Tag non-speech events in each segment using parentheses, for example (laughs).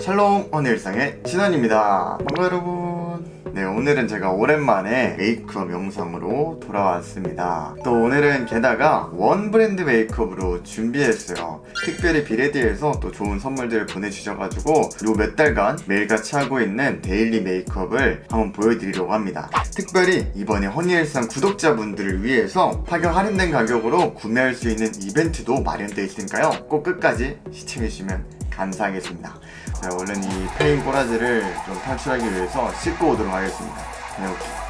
샬롬 허니일상의 신원입니다. 반가워 여러분. 네 오늘은 제가 오랜만에 메이크업 영상으로 돌아왔습니다. 또 오늘은 게다가 one 브랜드 메이크업으로 준비했어요. 특별히 비레디에서 또 좋은 선물들을 보내주셔가지고 요 몇 달간 매일같이 하고 있는 daily 메이크업을 한번 보여드리려고 합니다. 특별히 이번에 허니일상 구독자분들을 위해서 파격 할인된 가격으로 구매할 수 있는 이벤트도 마련되어 있으니까요. 꼭 끝까지 시청해주시면 감사하겠습니다. 자 얼른 이 폐인 꼬라지를 좀 탈출하기 위해서 씻고 오도록 하겠습니다. 다녀올게요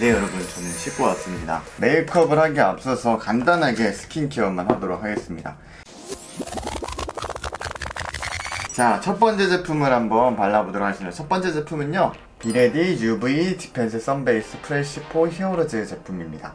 네 여러분 저는 씻고 왔습니다. 메이크업을 하기 앞서서 간단하게 스킨케어만 하도록 하겠습니다. 자 첫 번째 제품을 한번 발라보도록 하겠습니다. 첫 번째 제품은요 비레디 UV defense sun base fresh for heroes 제품입니다.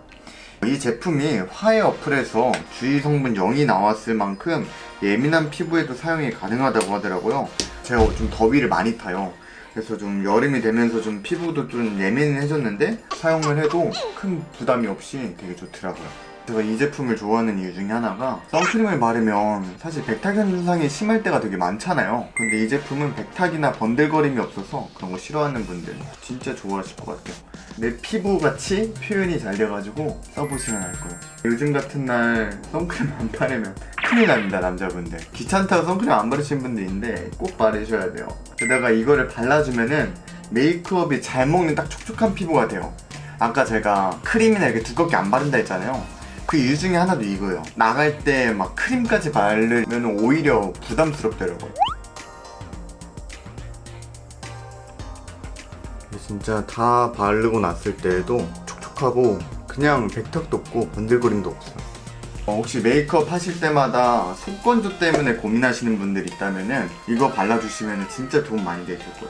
이 제품이 화해 어플에서 주의 성분 0이 나왔을 만큼 예민한 피부에도 사용이 가능하다고 하더라고요. 제가 좀 더위를 많이 타요. 그래서 좀 여름이 되면서 좀 피부도 좀 예민해졌는데 사용을 해도 큰 부담이 없이 되게 좋더라고요 제가 이 제품을 좋아하는 이유 중에 하나가 선크림을 바르면 사실 백탁 현상이 심할 때가 되게 많잖아요. 근데 이 제품은 백탁이나 번들거림이 없어서 그런 거 싫어하는 분들 진짜 좋아하실 것 같아요. 내 피부같이 표현이 잘 돼가지고 써보시면 알 거예요. 요즘 같은 날 선크림 안 바르면 큰일 납니다 남자분들. 귀찮다고 선크림 안 바르시는 분들 있는데 꼭 바르셔야 돼요. 게다가 이거를 발라주면은 메이크업이 잘 먹는 딱 촉촉한 피부가 돼요. 아까 제가 크림이나 이렇게 두껍게 안 바른다 했잖아요 그 이유 중에 하나도 이거예요. 나갈 때 막 크림까지 바르면 오히려 부담스럽더라고요. 진짜 다 바르고 났을 때에도 촉촉하고 그냥 백탁도 없고 번들거림도 없어요. 어, 혹시 메이크업 하실 때마다 속건조 때문에 고민하시는 분들 있다면 이거 발라주시면 진짜 도움 많이 되실 거예요.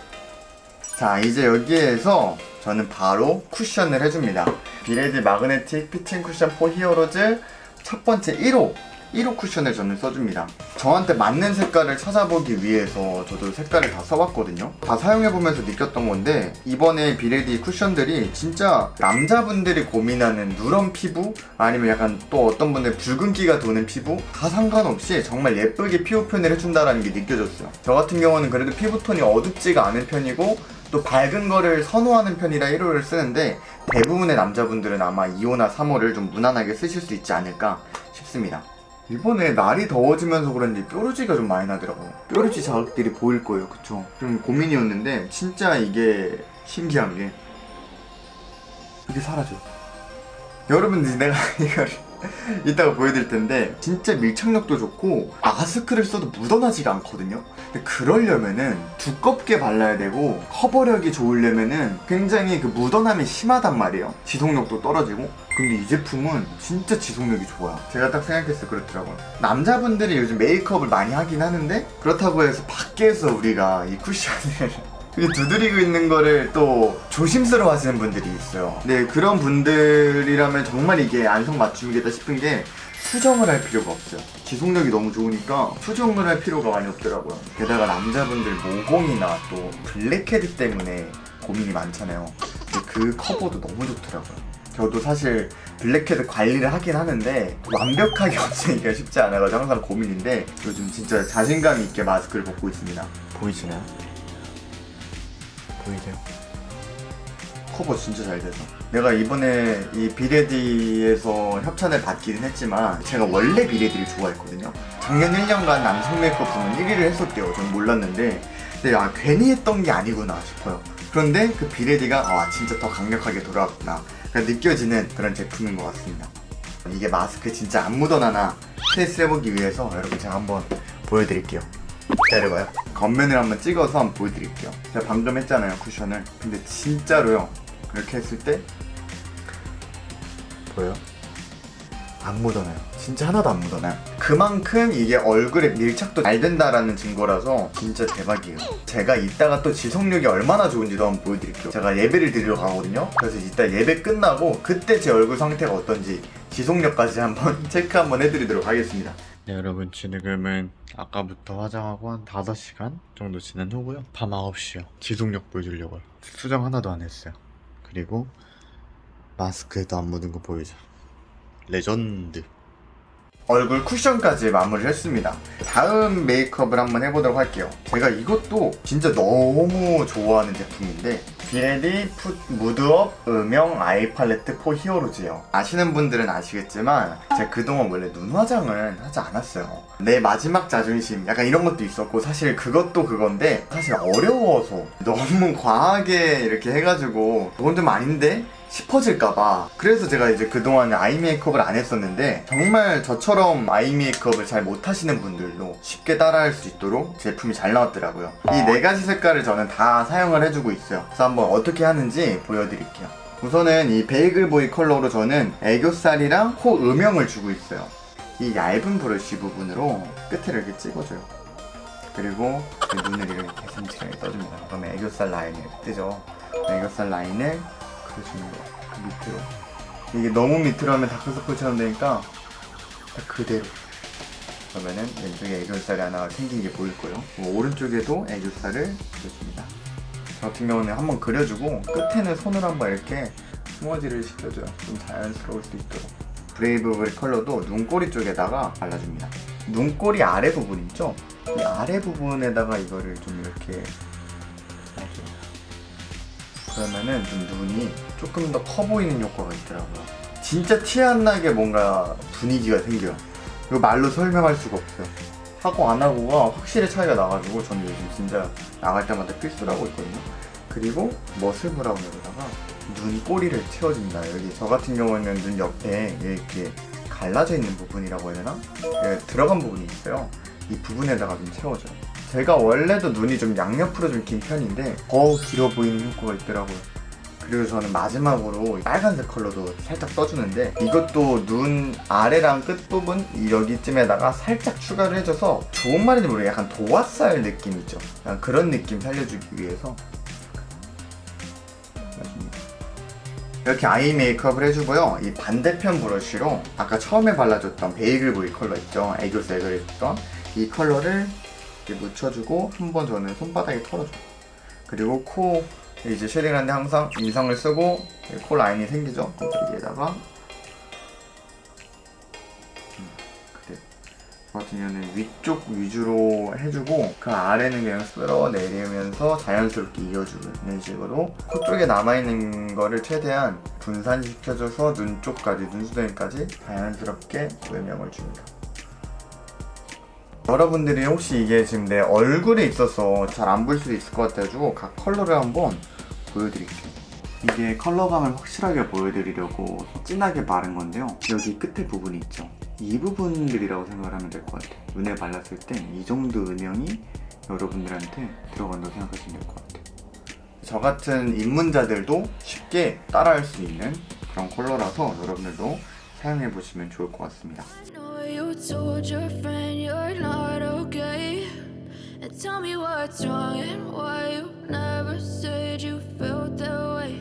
자 이제 여기에서 저는 바로 쿠션을 해줍니다 비레디 magnetic fitting cushion for heroes 첫 번째 1호 1호 쿠션을 저는 써줍니다. 저한테 맞는 색깔을 찾아보기 위해서 저도 색깔을 다 써봤거든요. 다 사용해보면서 느꼈던 건데 이번에 비레디 쿠션들이 진짜 남자분들이 고민하는 누런 피부 아니면 약간 또 어떤 분들 붉은기가 도는 피부 다 상관없이 정말 예쁘게 피부 표현을 해준다는 게 느껴졌어요. 저 같은 경우는 그래도 피부톤이 어둡지가 않은 편이고 또 밝은 거를 선호하는 편이라 1호를 쓰는데 대부분의 남자분들은 아마 2호나 3호를 좀 무난하게 쓰실 수 있지 않을까 싶습니다. 이번에 날이 더워지면서 그런지 뾰루지가 좀 많이 나더라고요. 뾰루지 자극들이 보일 거예요. 그쵸? 좀 고민이었는데 진짜 이게 신기한 게 이게 사라져요. 여러분들 내가 (laughs) 이걸 (laughs) 이따가 보여드릴 텐데 진짜 밀착력도 좋고 마스크를 써도 묻어나지가 않거든요. 근데 그러려면은 두껍게 발라야 되고 커버력이 좋으려면은 굉장히 그 묻어남이 심하단 말이에요. 지속력도 떨어지고. 근데 이 제품은 진짜 지속력이 좋아요. 제가 딱 생각했을 때 그렇더라고요. 남자분들이 요즘 메이크업을 많이 하긴 하는데 그렇다고 해서 밖에서 우리가 이 쿠션을 두드리고 있는 거를 또 조심스러워 하시는 분들이 있어요. 네 그런 분들이라면 정말 이게 안성맞춤이겠다 싶은 게 수정을 할 필요가 없어요. 지속력이 너무 좋으니까 수정을 할 필요가 많이 없더라고요. 게다가 남자분들 모공이나 또 블랙헤드 때문에 고민이 많잖아요. 근데 그 커버도 너무 좋더라고요. 저도 사실 블랙헤드 관리를 하긴 하는데 완벽하게 (laughs) 없으니까 쉽지 않아가지고 항상 고민인데 요즘 진짜 자신감 있게 마스크를 벗고 있습니다. 보이시나요? 보이세요? 커버 진짜 잘 돼서. 내가 이번에 이 비레디에서 협찬을 받기는 했지만 제가 원래 비레디를 좋아했거든요. 작년 1년간 남성 메이크업 부문 1위를 했었대요. 전 몰랐는데. 근데 아 괜히 했던 게 아니구나 싶어요. 그런데 그 비레디가 아 진짜 더 강력하게 돌아왔구나. 느껴지는 그런 제품인 것 같습니다. 이게 마스크 진짜 안 묻어나나 테스트 해보기 위해서 여러분 제가 한번 보여드릴게요. 기다려봐요 겉면을 한번 찍어서 한번 보여드릴게요. 제가 방금 했잖아요 쿠션을. 근데 진짜로요. 이렇게 했을 때 보여요? 안 묻어나요. 진짜 하나도 안 묻어나요. 그만큼 이게 얼굴에 밀착도 잘 된다라는 증거라서 진짜 대박이에요. 제가 이따가 또 지속력이 얼마나 좋은지도 한번 보여드릴게요. 제가 예배를 드리러 가거든요. 그래서 이따 예배 끝나고 그때 제 얼굴 상태가 어떤지 지속력까지 한번 (laughs) 체크 한번 해드리도록 하겠습니다 네 여러분 지금은 아까부터 화장하고 한 5시간 정도 지난 후고요. 밤 9시요. 지속력 보여주려고요. 수정 하나도 안 했어요. 그리고 마스크에도 안 묻은 거 보이죠? 레전드. 얼굴 쿠션까지 마무리를 했습니다. 다음 메이크업을 한번 해보도록 할게요. 제가 이것도 진짜 너무 좋아하는 제품인데 비레디 풋 mood up 음영 eye palette for heroes예요. 아시는 분들은 아시겠지만 제가 그동안 원래 눈 화장을 하지 않았어요. 내 마지막 자존심 약간 이런 것도 있었고 사실 그것도 그건데 사실 어려워서 너무 (laughs) 과하게 이렇게 해가지고 그건 좀 아닌데 싶어질까봐. 그래서 제가 이제 그동안 아이 메이크업을 안 했었는데 정말 저처럼 아이 메이크업을 잘 못하시는 분들도 쉽게 따라할 수 있도록 제품이 잘 나왔더라고요. 이 네 가지 색깔을 저는 다 사용을 해주고 있어요. 그래서 한번 어떻게 하는지 보여드릴게요. 우선은 이 베이글 보이 컬러로 저는 애교살이랑 코 음영을 주고 있어요. 이 얇은 브러쉬 부분으로 끝을 이렇게 찍어줘요. 그리고 그 눈을 이렇게 개슴츠레 떠줍니다. 그러면 애교살 이렇게 뜨죠? 애교살 라인을 주는 거예요 그 밑으로. 이게 너무 밑으로 하면 다크서클처럼 되니까 딱 그대로. 그러면은 왼쪽에 애교살이 하나가 생긴 게 보일 거예요 오른쪽에도 애교살을 그려줍니다. 저 같은 경우는 한번 그려주고 끝에는 손으로 한번 이렇게 smudge를 시켜줘요. 좀 자연스러울 수 있도록. 브레이브브리 컬러도 눈꼬리 쪽에다가 발라줍니다. 눈꼬리 아래 부분 있죠? 이 아래 부분에다가 이거를 좀 이렇게 그러면은 좀 눈이 조금 더 커 보이는 효과가 있더라고요. 진짜 티 안 나게 뭔가 분위기가 생겨요. 이거 말로 설명할 수가 없어요. 하고 안 하고가 확실히 차이가 나가지고 저는 요즘 진짜 나갈 때마다 필수로 하고 있거든요. 그리고 머슬 브라운으로다가 눈 꼬리를 채워줍니다. 여기 저 같은 경우는 눈 옆에 이렇게 갈라져 있는 부분이라고 해야 되나? 예, 들어간 부분이 있어요. 이 부분에다가 좀 채워줘요 제가 원래도 눈이 좀 양옆으로 좀 긴 편인데 더 길어 보이는 효과가 있더라고요. 그리고 저는 마지막으로 빨간색 컬러도 살짝 써주는데 이것도 눈 아래랑 끝부분 여기쯤에다가 살짝 추가를 해줘서 좋은 말인지 모르겠어요 약간 도화살 느낌 있죠? 약간 그런 느낌 살려주기 위해서. 이렇게 아이 메이크업을 해주고요. 이 반대편 브러쉬로 아까 처음에 발라줬던 베이글 보이 컬러 있죠? 애교색을 했던 이 컬러를 이렇게 묻혀주고 한 번 저는 손바닥에 털어줘요 그리고 코 이제 쉐딩하는데 항상 인상을 쓰고 코 라인이 생기죠? 여기에다가. 음, 같은 위쪽 위주로 해주고 그 아래는 그냥 쓸어 내리면서 자연스럽게 이어주고 이런 식으로 코 쪽에 남아있는 거를 최대한 분산시켜줘서 눈 쪽까지 눈수정이까지 자연스럽게 음영을 줍니다 여러분들이 혹시 이게 지금 내 얼굴에 있어서 잘 안 보일 수도 있을 것 같아가지고 각 컬러를 한번 보여드릴게요. 이게 컬러감을 확실하게 보여드리려고 진하게 바른 건데요. 여기 끝에 부분이 있죠. 이 부분들이라고 생각을 하면 될 것 같아요. 눈에 발랐을 땐이 정도 음영이 여러분들한테 들어간다고 생각하시면 될 것 같아요. 저 같은 입문자들도 쉽게 따라할 수 있는 그런 컬러라서 여러분들도 사용해 보시면 좋을 것 같습니다 what's wrong and why you never said you felt that way.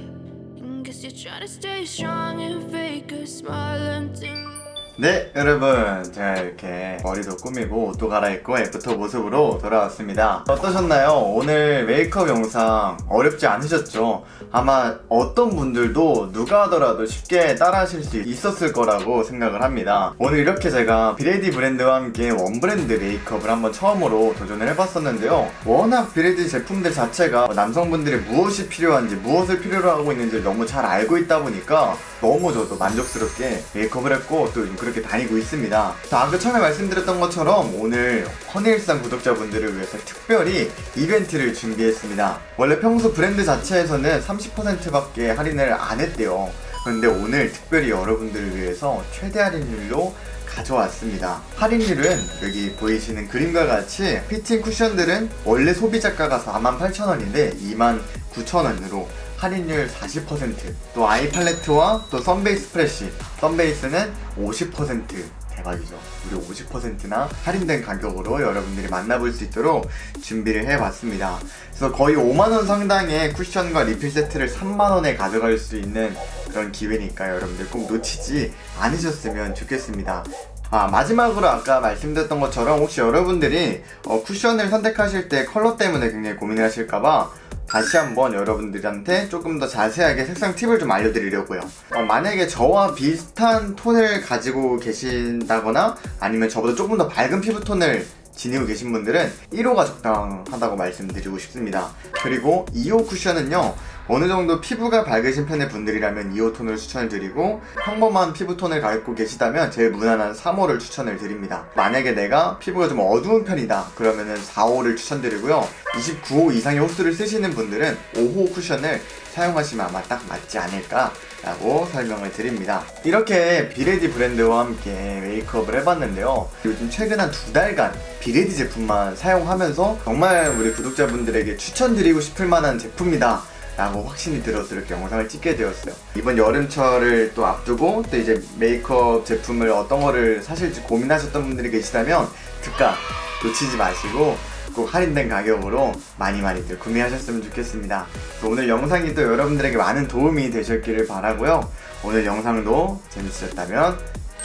And guess you're trying to stay strong and fake a smile until. 네 여러분 제가 이렇게 머리도 꾸미고 옷도 갈아입고 after 모습으로 돌아왔습니다 어떠셨나요? 오늘 메이크업 영상 어렵지 않으셨죠? 아마 어떤 분들도 누가 하더라도 쉽게 따라 하실 수 있었을 거라고 생각을 합니다 오늘 이렇게 제가 비레디 브랜드와 함께 one 브랜드 메이크업을 한번 처음으로 도전을 해봤었는데요 워낙 비레디 제품들 자체가 남성분들이 무엇이 필요한지 무엇을 필요로 하고 있는지 너무 잘 알고 있다 보니까 너무 저도 만족스럽게 메이크업을 했고 또 그렇게 다니고 있습니다. 자, 아까 처음에 말씀드렸던 것처럼 오늘 허니일상 구독자분들을 위해서 특별히 이벤트를 준비했습니다. 원래 평소 브랜드 자체에서는 30%밖에 할인을 안 했대요. 그런데 오늘 특별히 여러분들을 위해서 최대 할인율로 가져왔습니다. 할인율은 여기 보이시는 그림과 같이 피팅 쿠션들은 원래 소비자가가 48,000원인데 29,000원으로 할인율 40%또 아이 팔레트와 또 선베이스 프레쉬. 선베이스는 50% 대박이죠. 무려 50%나 할인된 가격으로 여러분들이 만나볼 수 있도록 준비를 해봤습니다. 그래서 거의 5만원 상당의 쿠션과 리필 세트를 3만원에 가져갈 수 있는 그런 기회니까 여러분들 꼭 놓치지 않으셨으면 좋겠습니다 아 마지막으로 아까 말씀드렸던 것처럼 혹시 여러분들이 어, 쿠션을 선택하실 때 컬러 때문에 굉장히 고민을 하실까봐 다시 한번 여러분들한테 조금 더 자세하게 색상 팁을 좀 알려드리려고요. 어, 만약에 저와 비슷한 톤을 가지고 계신다거나 아니면 저보다 조금 더 밝은 피부톤을 지니고 계신 분들은 1호가 적당하다고 말씀드리고 싶습니다. 그리고 2호 쿠션은요, 어느 정도 피부가 밝으신 편의 분들이라면 2호 톤을 추천을 드리고, 평범한 피부톤을 갖고 계시다면 제일 무난한 3호를 추천을 드립니다. 만약에 내가 피부가 좀 어두운 편이다, 그러면은 4호를 추천드리고요. 29호 이상의 호수를 쓰시는 분들은 5호 쿠션을 사용하시면 아마 딱 맞지 않을까 라고 설명을 드립니다. 이렇게 비레디 브랜드와 함께 메이크업을 해봤는데요. 요즘 최근 한 두 달간 비레디 제품만 사용하면서 정말 우리 구독자분들에게 추천드리고 싶을 만한 제품이다. 라고 확신이 들어서 이렇게 영상을 찍게 되었어요. 이번 여름철을 또 앞두고 또 이제 메이크업 제품을 어떤 거를 사실지 고민하셨던 분들이 계시다면 특가 놓치지 마시고 꼭 할인된 가격으로 많이 많이들 구매하셨으면 좋겠습니다. 또 오늘 영상이 또 여러분들에게 많은 도움이 되셨기를 바라고요. 오늘 영상도 재밌으셨다면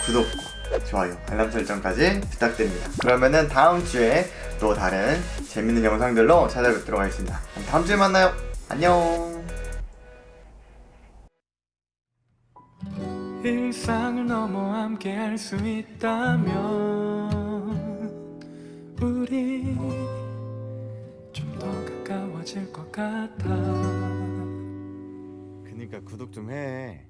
구독과 좋아요, 알람 설정까지 부탁드립니다. 그러면은 다음 주에 또 다른 재밌는 영상들로 찾아뵙도록 하겠습니다. 다음 주에 만나요. 안녕. 일상을 넘어 함께 할 수 있다면 우리 가까워질 것 같아 그니까 구독 좀 해.